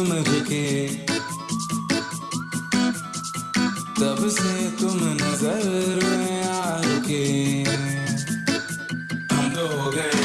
तुम तब से तुम नज़र में आ रुके हम तो हो गए।